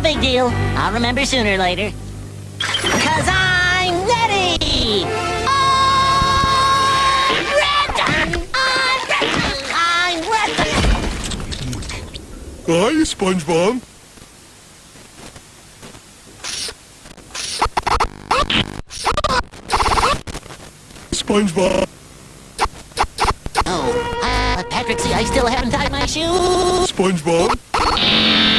big deal. I'll remember sooner or later. Cause I'm ready! I'm ready! I'm ready! Hi, SpongeBob. SpongeBob. Oh, uh, Patrick, see, I still haven't tied my shoes. SpongeBob.